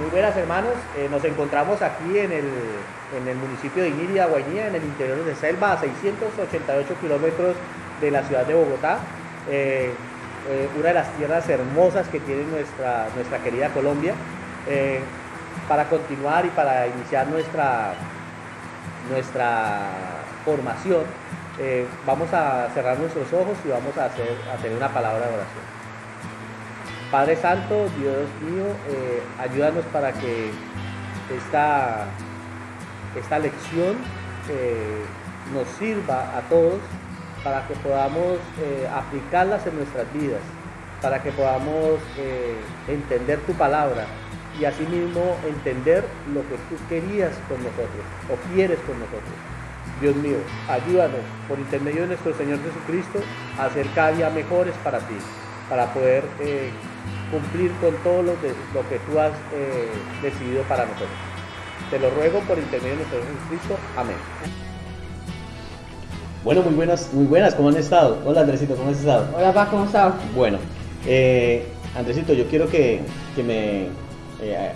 Muy buenas hermanos, eh, nos encontramos aquí en el, en el municipio de Iniria, Guainía, en el interior de Selva, a 688 kilómetros de la ciudad de Bogotá, eh, eh, una de las tierras hermosas que tiene nuestra, nuestra querida Colombia. para continuar y para iniciar nuestra, nuestra formación, vamos a cerrar nuestros ojos y vamos a, hacer, a tener una palabra de oración. Padre Santo, Dios mío, eh, ayúdanos para que esta, esta lección eh, nos sirva a todos para que podamos eh, aplicarlas en nuestras vidas, para que podamos entender tu palabra y asimismo entender lo que tú querías con nosotros o quieres con nosotros. Dios mío, ayúdanos por intermedio de nuestro Señor Jesucristo a ser cada día mejores para ti, para poder cumplir con todo lo, lo que tú has eh, decidido para nosotros. Te lo ruego por intermedio de nuestro Jesucristo. Amén. Bueno, muy buenas, muy buenas, ¿cómo han estado? Hola Andresito, ¿cómo has estado? Hola Pa, ¿cómo estás? Bueno, eh, Andresito, yo quiero que, que me eh,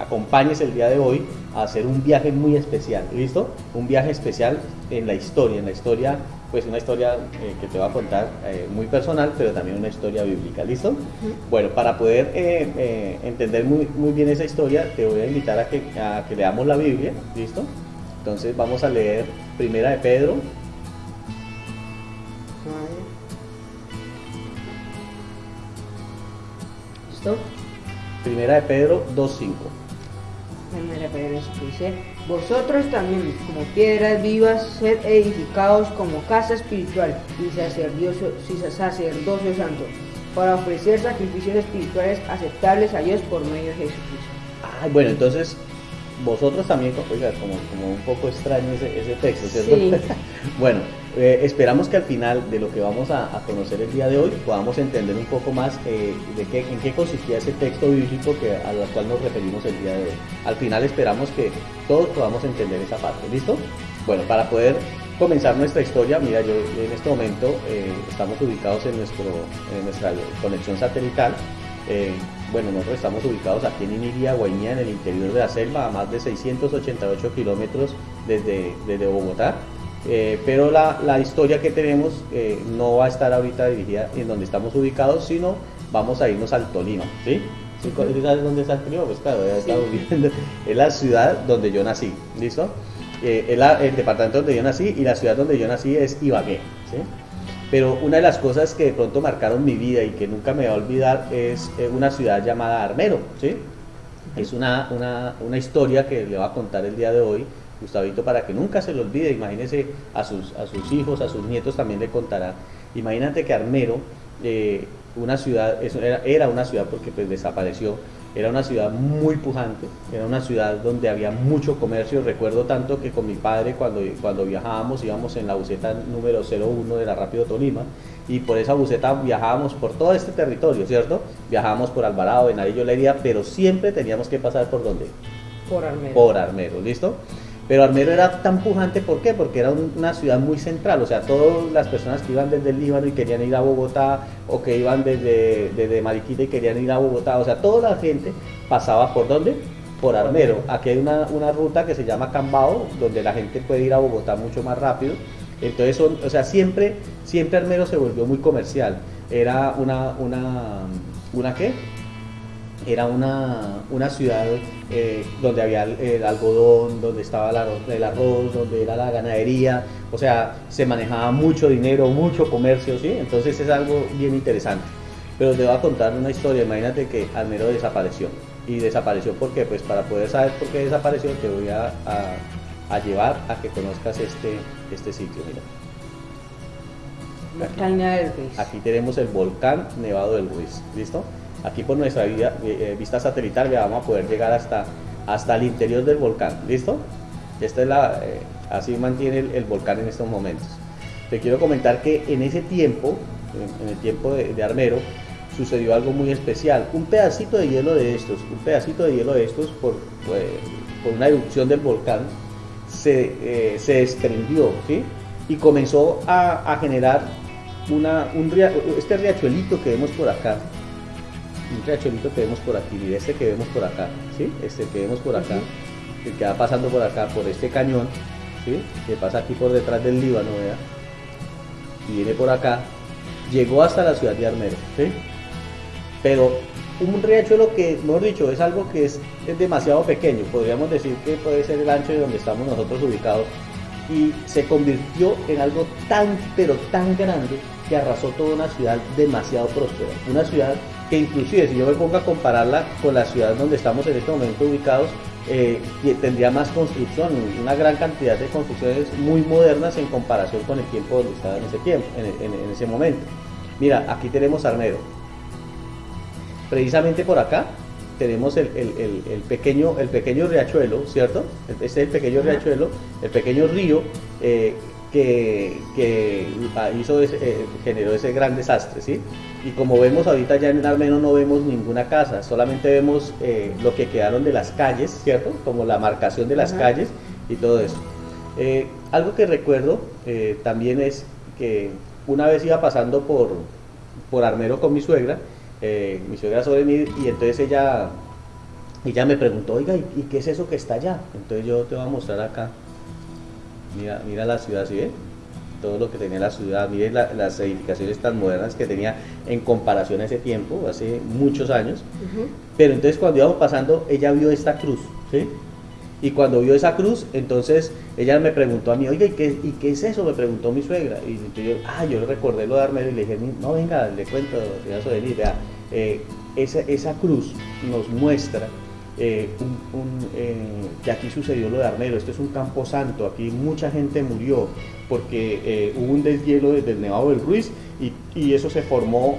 acompañes el día de hoy a hacer un viaje muy especial, ¿listo? Un viaje especial en la historia, en la historia pues una historia eh, que te voy a contar eh, muy personal, pero también una historia bíblica, ¿listo? Bueno, para poder eh, entender muy, muy, bien esa historia, te voy a invitar a que, a que leamos la Biblia, ¿listo? Entonces vamos a leer Primera de Pedro. ¿Listo? Primera de Pedro 2.5 dice, vosotros también, como piedras vivas, sed edificados como casa espiritual y sacerdocio, sacerdocio santo, para ofrecer sacrificios espirituales aceptables a Dios por medio de Jesucristo. bueno, entonces vosotros también, oiga, como, como un poco extraño ese, ese texto, ¿cierto? bueno, eh, esperamos que al final de lo que vamos a, conocer el día de hoy podamos entender un poco más eh, de qué, en qué consistía ese texto bíblico que, al cual nos referimos el día de hoy. Al final esperamos que todos podamos entender esa parte, ¿listo? Bueno, para poder comenzar nuestra historia, mira, yo en este momento eh, estamos ubicados en, nuestro, nuestra conexión satelital. bueno, nosotros estamos ubicados aquí en Iniria, Guainía, en el interior de la selva, a más de 688 kilómetros desde, desde Bogotá. Eh, pero la, historia que tenemos eh, no va a estar ahorita dirigida en donde estamos ubicados, sino vamos a irnos al Tolima, ¿sí? ¿Sabes dónde está el Tolima? Pues claro, ya estamos viendo. Es la ciudad donde yo nací, ¿listo? Eh, es el departamento donde yo nací y la ciudad donde yo nací es Ibagué, ¿sí? Pero una de las cosas que de pronto marcaron mi vida y que nunca me voy a olvidar es una ciudad llamada Armero, ¿sí? Es una, una, una historia que le voy a contar el día de hoy Gustavito, para que nunca se lo olvide, imagínese a sus, a sus hijos, a sus nietos también le contará. Imagínate que Armero, eh, una ciudad, era, era, una ciudad porque pues desapareció, era una ciudad muy pujante, era una ciudad donde había mucho comercio. Recuerdo tanto que con mi padre cuando, cuando viajábamos íbamos en la buceta número 01 de la Rápido Tolima y por esa buceta viajábamos por todo este territorio, ¿cierto? Viajábamos por Alvarado, Venadillo, Lería, pero siempre teníamos que pasar por dónde? Por Armero. Por Armero, ¿listo? Pero Armero era tan pujante, ¿por qué? Porque era una ciudad muy central, o sea, todas las personas que iban desde el Líbano y querían ir a Bogotá, o que iban desde, desde Mariquita y querían ir a Bogotá, o sea, toda la gente pasaba por dónde? Por Armero. Aquí hay una, ruta que se llama Cambao, donde la gente puede ir a Bogotá mucho más rápido. Entonces, son, o sea, siempre, siempre Armero se volvió muy comercial. Era una, una, ¿una qué? Era una, una ciudad eh, donde había el, algodón, donde estaba el arroz, donde era la ganadería, o sea, se manejaba mucho dinero, mucho comercio, ¿sí? Entonces es algo bien interesante. Pero te voy a contar una historia, imagínate que Almero desapareció. ¿Y desapareció porque Pues para poder saber por qué desapareció te voy a, a, llevar a que conozcas este, este sitio, mira. Aquí tenemos el volcán Nevado del Ruiz, ¿listo? Aquí por nuestra eh, eh, vista satelital vamos a poder llegar hasta, hasta el interior del volcán. ¿Listo? Esta es la, eh, así mantiene el, volcán en estos momentos. Te quiero comentar que en ese tiempo, en, el tiempo de, Armero, sucedió algo muy especial. Un pedacito de hielo de estos, un pedacito de hielo de estos por, por una erupción del volcán, se, se desprendió ¿sí? y comenzó a, a generar una, un, este riachuelito que vemos por acá un riachuelito que vemos por aquí, mire este que vemos por acá, ¿sí? Este que vemos por acá, el que va pasando por acá, por este cañón, ¿sí? Que pasa aquí por detrás del Líbano, vea, y viene por acá, llegó hasta la ciudad de Armero, ¿sí? Pero un riachuelo que, mejor dicho, es algo que es, es demasiado pequeño, podríamos decir que puede ser el ancho de donde estamos nosotros ubicados, y se convirtió en algo tan, pero tan grande que arrasó toda una ciudad demasiado próspera. Una ciudad que inclusive si yo me pongo a compararla con la ciudad donde estamos en este momento ubicados, eh, tendría más construcción, una gran cantidad de construcciones muy modernas en comparación con el tiempo donde estaba en ese tiempo, en, ese momento. Mira, aquí tenemos Armero. Precisamente por acá tenemos el, pequeño, el pequeño riachuelo, ¿cierto? Este es el pequeño riachuelo, el pequeño río eh, que, hizo eh, generó ese gran desastre, ¿sí? Y como vemos ahorita ya en Armeno no vemos ninguna casa, solamente vemos eh, lo que quedaron de las calles, ¿cierto? Como la marcación de las calles y todo eso. Eh, algo que recuerdo también es que una vez iba pasando por, por Armero con mi suegra, mi suegra sobre mí, y entonces ella, ella me preguntó, oiga, ¿y qué es eso que está allá? Entonces yo te voy a mostrar acá. Mira, mira la ciudad, ¿sí ve? Todo lo que tenía la ciudad, mire las edificaciones tan modernas que tenía en comparación a ese tiempo, hace muchos años. Pero entonces cuando íbamos pasando, ella vio esta cruz, ¿sí? Y cuando vio esa cruz, entonces ella me preguntó a mí, oiga, ¿y qué, ¿y qué es eso? Me preguntó mi suegra. Y yo, ah, yo recordé lo de Armero y le dije, no, venga, le cuento, señora vea, eh, esa, esa cruz nos muestra eh, eh, que aquí sucedió lo de Armero, esto es un campo santo, aquí mucha gente murió porque eh, hubo un deshielo desde el Nevado del Ruiz y, eso se formó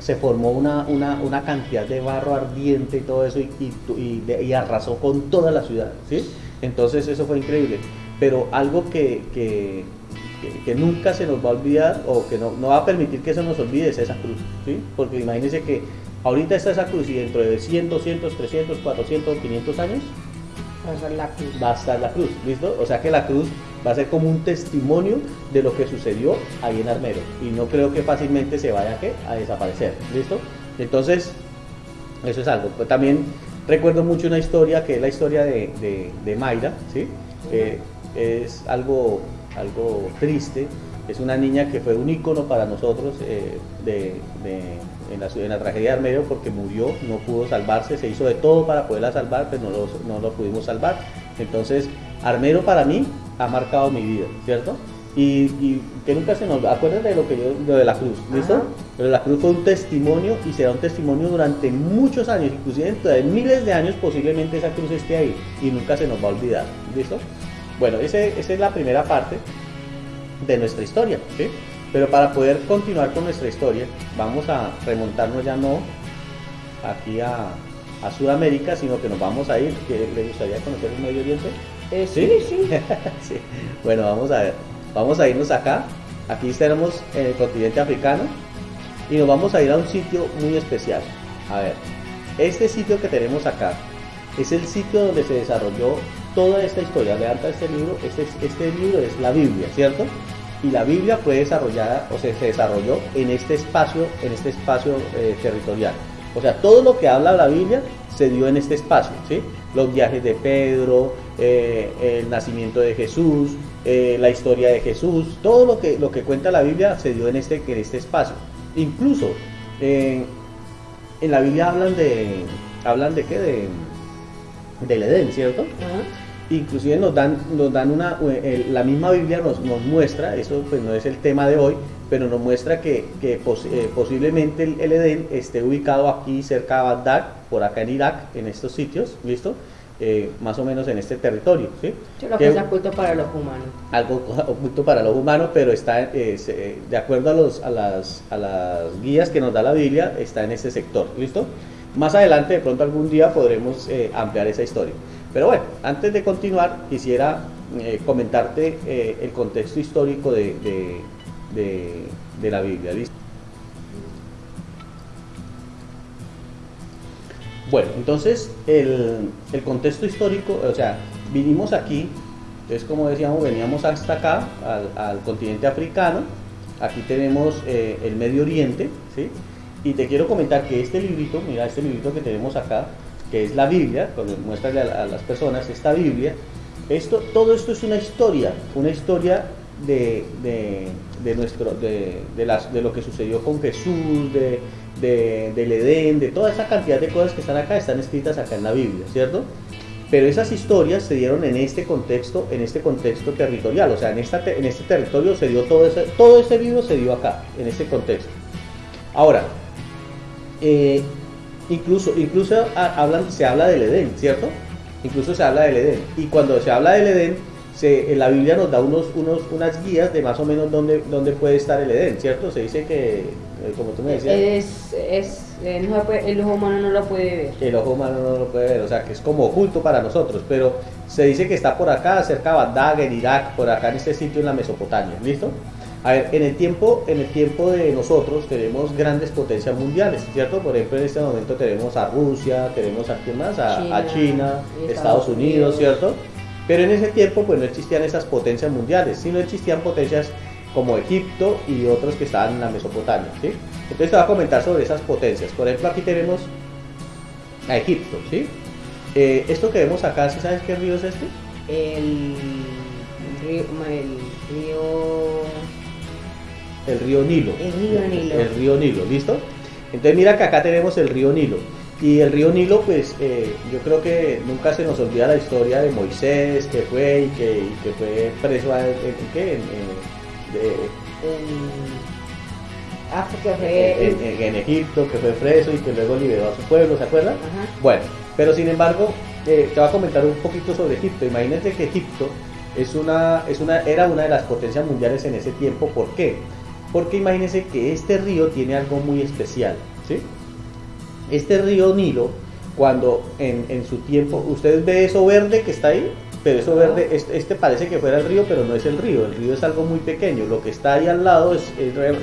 se formó una, una, cantidad de barro ardiente y todo eso y, arrasó con toda la ciudad, ¿sí? Entonces eso fue increíble. Pero algo que, que, nunca se nos va a olvidar o que no, no, va a permitir que se nos olvide es esa cruz, ¿sí? Porque imagínense que Ahorita está esa cruz y dentro de 100, 200, 300, 400, 500 años va a estar la cruz. Va a estar la cruz, ¿listo? O sea que la cruz va a ser como un testimonio de lo que sucedió ahí en Armero y no creo que fácilmente se vaya a desaparecer, ¿listo? Entonces, eso es algo. Pues también recuerdo mucho una historia que es la historia de, de, Mayra, ¿sí? es algo, algo triste. Es una niña que fue un ícono para nosotros eh, de en la, en la tragedia de Armero porque murió, no pudo salvarse, se hizo de todo para poderla salvar, pero no lo, no lo pudimos salvar. Entonces, Armero para mí ha marcado mi vida, ¿cierto? Y, que nunca se nos acuerdan de lo que yo, lo de la cruz, ¿listo? Pero la cruz fue un testimonio y será un testimonio durante muchos años, inclusive dentro de miles de años posiblemente esa cruz esté ahí y nunca se nos va a olvidar, ¿listo? Bueno, ese, esa es la primera parte de nuestra historia, ¿sí? Pero para poder continuar con nuestra historia, vamos a remontarnos ya no aquí a, Sudamérica, sino que nos vamos a ir. ¿Que ¿Le gustaría conocer el Medio Oriente? Eh, sí, sí. sí. Bueno, vamos a ver. Vamos a irnos acá. Aquí estaremos en el continente africano y nos vamos a ir a un sitio muy especial. A ver, este sitio que tenemos acá es el sitio donde se desarrolló toda esta historia. Levanta este libro. Este, este libro es la Biblia, ¿cierto? y la Biblia fue desarrollada o se, se desarrolló en este espacio, en este espacio eh, territorial. O sea, todo lo que habla la Biblia se dio en este espacio, ¿sí? Los viajes de Pedro, eh, el nacimiento de Jesús, eh, la historia de Jesús, todo lo que, lo que cuenta la Biblia se dio en este, en este espacio. Incluso en la Biblia hablan de, hablan de qué, de, del Edén, ¿cierto? inclusive nos dan, nos dan una, la misma Biblia nos, nos, muestra, eso pues no es el tema de hoy, pero nos muestra que, que eh, posiblemente el, Edén esté ubicado aquí cerca de Bagdad, por acá en Irak, en estos sitios, ¿listo? Eh, más o menos en este territorio. ¿sí? Lo que, es oculto para los humanos. Algo oculto para los humanos, pero está, eh, de acuerdo a, los, a, las, a las guías que nos da la Biblia, está en este sector. ¿Listo? Más adelante, de pronto algún día podremos ampliar esa historia. Pero bueno, antes de continuar, quisiera eh, comentarte eh, el contexto histórico de, la Biblia. Bueno, entonces el, contexto histórico, o sea, vinimos aquí, entonces como decíamos, veníamos hasta acá, al, continente africano, aquí tenemos eh, el Medio Oriente, ¿sí? Y te quiero comentar que este librito, mira, este librito que tenemos acá, que es la Biblia, cuando muéstrale a, las personas esta Biblia, esto, todo esto es una historia, una historia de, de, nuestro, de, de, las, de lo que sucedió con Jesús, de, del Edén, de toda esa cantidad de cosas que están acá, están escritas acá en la Biblia, ¿cierto? Pero esas historias se dieron en este contexto, en este contexto territorial, o sea, en, esta, en este territorio se dio todo ese, todo ese libro se dio acá, en este contexto. Ahora, eh, incluso, incluso hablan, se habla del Edén, ¿cierto? Incluso se habla del Edén. Y cuando se habla del Edén, se, en la Biblia nos da unos, unos, unas guías de más o menos dónde, dónde puede estar el Edén, ¿cierto? Se dice que, eh, como tú me decías... Es, es, el ojo humano no lo puede ver. El ojo humano no lo puede ver, o sea, que es como oculto para nosotros, pero se dice que está por acá, cerca de Bagdad, en Irak, por acá en este sitio en la Mesopotamia, ¿listo? A ver, en el tiempo, en el tiempo de nosotros tenemos grandes potencias mundiales, ¿cierto? Por ejemplo, en este momento tenemos a Rusia, tenemos a quién más, a China, Estados Unidos, ¿cierto? Pero en ese tiempo pues no existían esas potencias mundiales, sino existían potencias como Egipto y otros que estaban en la Mesopotamia. ¿sí? Entonces te voy a comentar sobre esas potencias. Por ejemplo, aquí tenemos a Egipto. ¿sí? Eh, esto que vemos acá, ¿sí sabes qué río es este? El río, el río... El río Nilo. El río Nilo. El río Nilo, ¿listo? Entonces mira que acá tenemos el río Nilo. Y el río Nilo, pues eh, yo creo que nunca se nos olvida la historia de Moisés, que fue y que, fue preso en, ¿qué? En, en, Egipto, que fue preso y que luego liberó a su pueblo, ¿se acuerdan? Bueno, pero sin embargo, eh, te voy a comentar un poquito sobre Egipto. Imagínense que Egipto es una, es una, era una de las potencias mundiales en ese tiempo. ¿Por qué? Porque imagínense que este río tiene algo muy especial, ¿sí? Este río Nilo, cuando en, su tiempo, ustedes ven eso verde que está ahí, pero eso verde, este, parece que fuera el río, pero no es el río, el río es algo muy pequeño, lo que está ahí al lado es,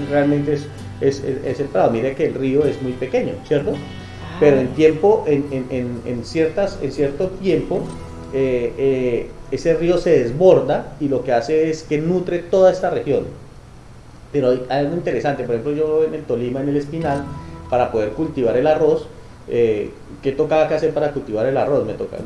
realmente es, el prado, mire que el río es muy pequeño, ¿cierto? Pero en tiempo, en, ciertas, en cierto tiempo, eh, eh, ese río se desborda y lo que hace es que nutre toda esta región. Pero hay algo interesante, por ejemplo yo en el Tolima, en el Espinal, para poder cultivar el arroz. Eh, ¿Qué tocaba que hacer para cultivar el arroz? Me toca,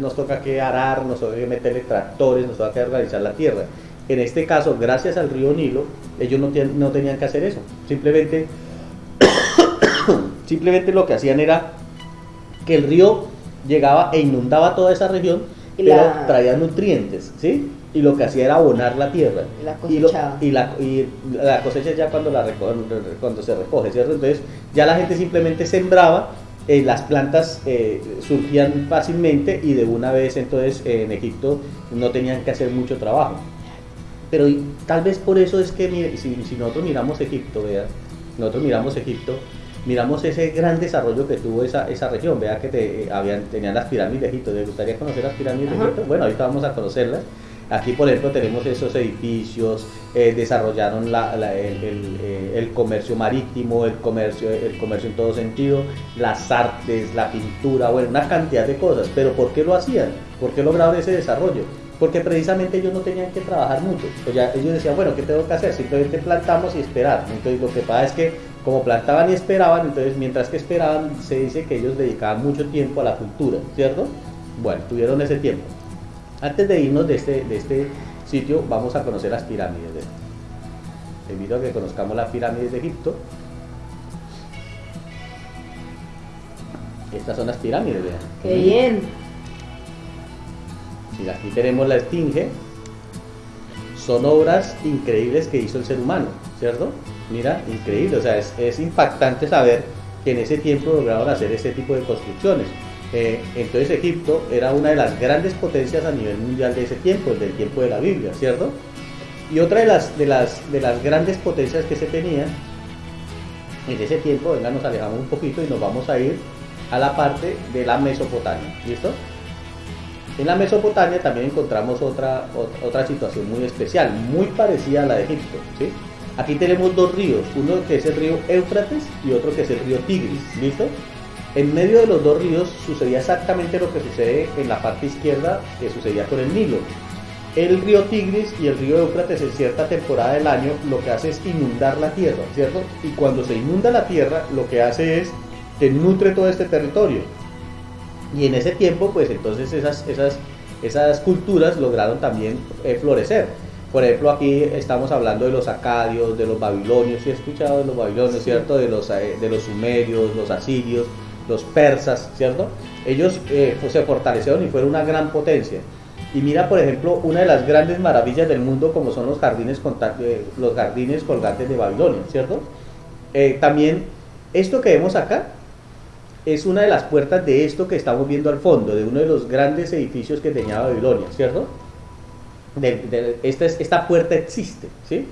nos toca que arar, nos toca que meterle tractores, nos toca que organizar la tierra. En este caso, gracias al río Nilo, ellos no, no tenían que hacer eso. Simplemente, simplemente lo que hacían era que el río llegaba e inundaba toda esa región, pero traía nutrientes, ¿sí? Y lo que hacía era abonar la tierra. y, y, la, y la cosecha ya cuando, la cuando se recoge, ¿cierto? Entonces ya la gente simplemente sembraba, eh, las plantas eh, surgían fácilmente y de una vez entonces en Egipto no tenían que hacer mucho trabajo. Pero tal vez por eso es que si, si nosotros miramos Egipto, vea, nosotros miramos Egipto, miramos ese gran desarrollo que tuvo esa, esa región. Vea que te, eh, habían, tenían las pirámides de Egipto. ¿Te gustaría conocer las pirámides de Egipto? Bueno, ahorita vamos a conocerlas. Aquí, por ejemplo, tenemos esos edificios, eh, desarrollaron eh, el, comercio marítimo, el comercio, el comercio en todo sentido, las artes, la pintura, bueno, una cantidad de cosas. Pero ¿por qué lo hacían? ¿Por qué lograron ese desarrollo? Porque precisamente ellos no tenían que trabajar mucho. Pues ya ellos decían, bueno, ¿qué tengo que hacer? Simplemente plantamos y esperar. Entonces lo que pasa es que como plantaban y esperaban, entonces mientras que esperaban, se dice que ellos dedicaban mucho tiempo a la cultura, ¿cierto? Bueno, tuvieron ese tiempo. Antes de irnos de este, de este sitio, vamos a conocer las pirámides. De, te invito a que conozcamos las pirámides de Egipto. Estas son las pirámides, vean. ¡Qué bien! Mira, aquí tenemos la esfinge. Son obras increíbles que hizo el ser humano, ¿cierto? Mira, increíble. O sea, es, es impactante saber que en ese tiempo lograron hacer este tipo de construcciones. Eh, entonces Egipto era una de las grandes potencias a nivel mundial de ese tiempo, del tiempo de la Biblia, ¿cierto? Y otra de las, de las, de las grandes potencias que se tenía en ese tiempo, venga, nos alejamos un poquito y nos vamos a ir a la parte de la Mesopotamia, ¿listo? En la Mesopotamia también encontramos otra, otra, situación muy especial, muy parecida a la de Egipto, ¿sí? Aquí tenemos dos ríos, uno que es el río Éufrates y otro que es el río Tigris, ¿listo? En medio de los dos ríos sucedía exactamente lo que sucede en la parte izquierda que sucedía con el Nilo. el río Tigris y el río Éufrates en cierta temporada del año lo que hace es inundar la tierra, ¿cierto? Y cuando se inunda la tierra, lo que hace es que nutre todo este territorio. Y en ese tiempo, pues entonces esas, esas, esas culturas lograron también eh, florecer. Por ejemplo, aquí estamos hablando de los acadios, de los babilonios, si he escuchado de los babilonios, ¿cierto? De los, eh, de los sumerios, los asirios, los persas, ¿cierto? Ellos eh, pues, se fortalecieron y fueron una gran potencia. Y mira, por ejemplo, una de las grandes maravillas del mundo como son los jardines, los jardines colgantes de Babilonia, ¿cierto? también esto que vemos acá es una de las puertas de esto que estamos viendo al fondo, de uno de los grandes edificios que tenía Babilonia, ¿cierto? esta, esta puerta existe, ¿sí?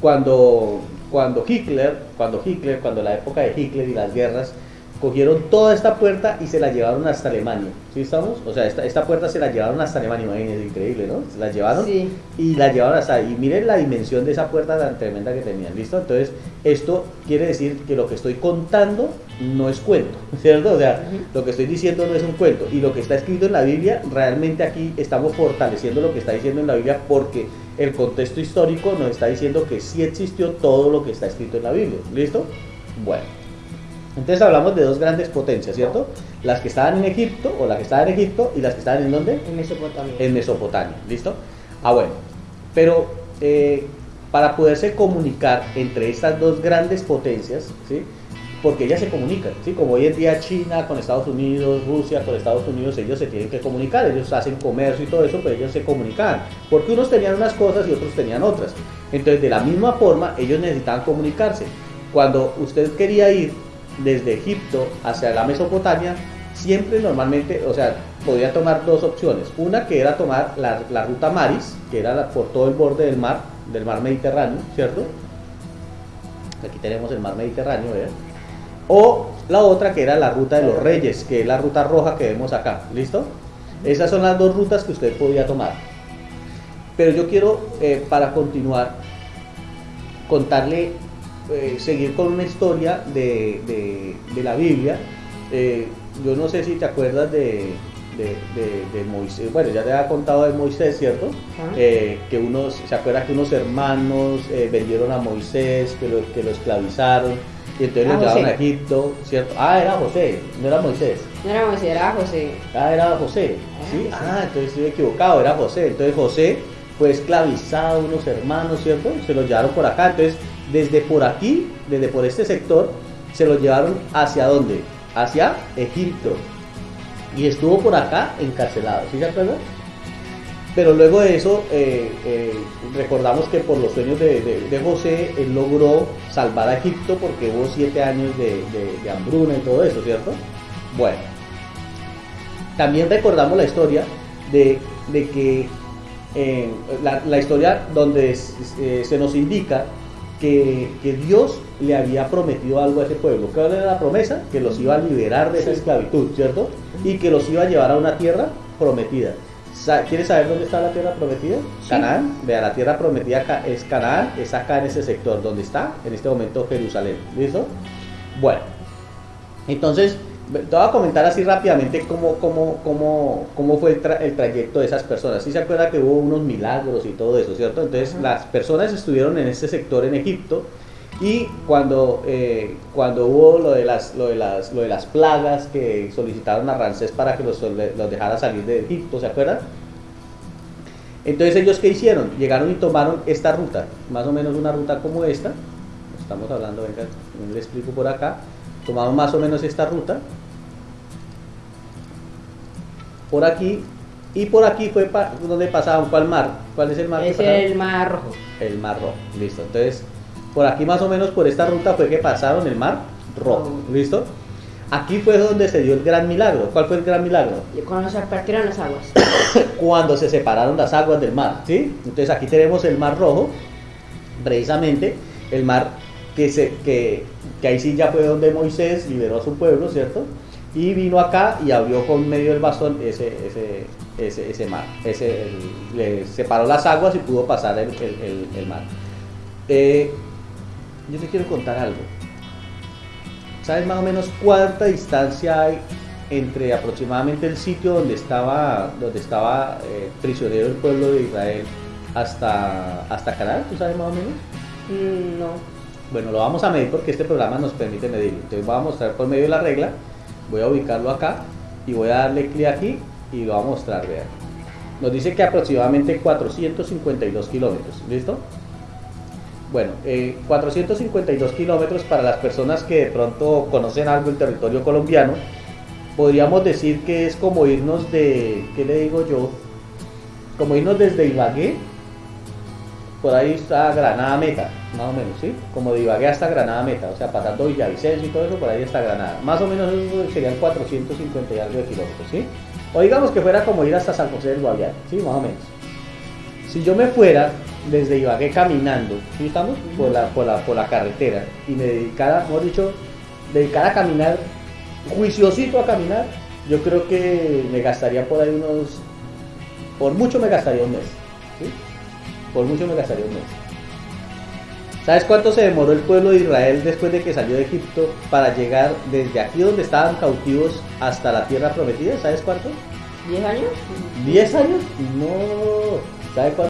Cuando, cuando Hitler, cuando Hitler, cuando la época de Hitler y las guerras, cogieron toda esta puerta y se la llevaron hasta Alemania. ¿Sí estamos? O sea, esta, esta puerta se la llevaron hasta Alemania, es increíble, ¿no? Se la llevaron y la llevaron hasta ahí. Y miren la dimensión de esa puerta tan tremenda que tenían, ¿listo? Entonces, esto quiere decir que lo que estoy contando no es cuento, ¿cierto? O sea, lo que estoy diciendo no es un cuento. Y lo que está escrito en la Biblia, realmente aquí estamos fortaleciendo lo que está diciendo en la Biblia porque el contexto histórico nos está diciendo que sí existió todo lo que está escrito en la Biblia, ¿listo? Bueno. Entonces hablamos de dos grandes potencias, ¿cierto? Las que estaban en Egipto, o las que estaban en Egipto, y las que estaban en dónde? En Mesopotamia. En Mesopotamia, ¿listo? Ah, bueno. Pero eh, para poderse comunicar entre estas dos grandes potencias, ¿sí? Porque ellas se comunican, ¿sí? Como hoy en día China con Estados Unidos, Rusia con Estados Unidos, ellos se tienen que comunicar, ellos hacen comercio y todo eso, pero ellos se comunican. Porque unos tenían unas cosas y otros tenían otras. Entonces, de la misma forma, ellos necesitaban comunicarse. Cuando usted quería ir desde Egipto hacia la Mesopotamia, siempre normalmente, o sea, podía tomar dos opciones. Una que era tomar la, ruta Maris, que era por todo el borde del mar, del mar Mediterráneo, ¿cierto? Aquí tenemos el mar Mediterráneo, ¿verdad? O la otra que era la ruta de los reyes, que es la ruta roja que vemos acá, ¿listo? Esas son las dos rutas que usted podía tomar. Pero yo quiero, eh, para continuar, contarle eh, seguir con una historia de, de, la Biblia. Eh, yo no sé si te acuerdas de, de, Moisés, bueno, ya te había contado de Moisés, ¿cierto? Eh, que unos, se acuerda que unos hermanos vendieron a Moisés, que lo, que lo esclavizaron, y entonces lo ah, llevaron a Egipto, ¿cierto? Ah, era José, no era Moisés. No era Moisés, era José. Ah, era José, ah, ¿sí? Ah, entonces estoy equivocado, era José. Entonces José fue esclavizado, unos hermanos, ¿cierto? Se los llevaron por acá, entonces desde por aquí, desde por este sector, se lo llevaron hacia dónde? Hacia Egipto. Y estuvo por acá encarcelado, ¿sí se acuerdan? Pero luego de eso, eh, eh, recordamos que por los sueños de, José, él logró salvar a Egipto porque hubo siete años de, de hambruna y todo eso, ¿cierto? Bueno, también recordamos la historia de, que eh, la, historia donde se nos indica que, Dios le había prometido algo a ese pueblo. ¿Qué era la promesa? Que los iba a liberar de esa esclavitud, ¿cierto? Y que los iba a llevar a una tierra prometida. ¿Quieres saber dónde está la tierra prometida? Canaán. Vea, la tierra prometida es Canaán, es acá en ese sector, donde está en este momento Jerusalén. ¿Listo? Bueno, entonces te voy a comentar así rápidamente cómo, cómo, cómo, cómo fue el, trayecto de esas personas. Si se acuerda que hubo unos milagros y todo eso, ¿cierto? Entonces las personas estuvieron en este sector en Egipto y cuando, eh, cuando hubo lo de, las, lo, de las, lo de las plagas que solicitaron a Ramsés para que los, los dejara salir de Egipto, ¿se acuerdan? Entonces ellos qué hicieron? Llegaron y tomaron esta ruta, más o menos una ruta como esta. Estamos hablando, venga, le explico por acá tomamos más o menos esta ruta por aquí y por aquí fue donde pasaban cuál mar cuál es el mar es el mar rojo. El mar rojo listo. Entonces por aquí más o menos por esta ruta fue que pasaron el mar rojo listo aquí fue donde se dio el gran milagro. Cuál fue el gran milagro cuando se partieron las aguas. Cuando se separaron las aguas del mar sí entonces aquí tenemos el mar rojo precisamente el mar que se que que ahí sí ya fue donde Moisés liberó a su pueblo, ¿cierto? Y vino acá y abrió con medio del bastón ese, ese, ese, mar, ese, le separó las aguas y pudo pasar el, el, mar. Eh, yo te quiero contar algo. ¿Sabes más o menos cuánta distancia hay entre aproximadamente el sitio donde estaba, donde estaba eh, prisionero el pueblo de Israel hasta, hasta Canaán? ¿Tú sabes más o menos? Mm, no. Bueno, lo vamos a medir porque este programa nos permite medirlo. Entonces voy a mostrar por medio de la regla, voy a ubicarlo acá y voy a darle clic aquí y lo voy a mostrar, vean. Nos dice que aproximadamente 452 kilómetros, ¿listo? Bueno, eh, 452 kilómetros para las personas que de pronto conocen algo del territorio colombiano, podríamos decir que es como irnos de, ¿qué le digo yo? Como irnos desde Ibagué, por ahí está Granada Meta, más o menos, ¿sí? Como de Ibagué hasta Granada Meta, o sea, pasando Villavicencio y todo eso, por ahí está Granada. Más o menos eso serían 450 y algo de kilómetros, ¿sí? O digamos que fuera como ir hasta San José del Guaviare, ¿sí? Más o menos. Si yo me fuera desde Ibagué caminando, ¿sí estamos? Por la, por la, por la carretera y me dedicara, mejor dicho, dedicara a caminar, juiciosito a caminar, yo creo que me gastaría por ahí unos, por mucho me gastaría un mes, ¿sí? Por mucho me gastaría un mes. ¿Sabes cuánto se demoró el pueblo de Israel después de que salió de Egipto para llegar desde aquí donde estaban cautivos hasta la tierra prometida? ¿Sabes cuánto? ¿10 años? ¿10 años? No. ¿Sabe cuánto?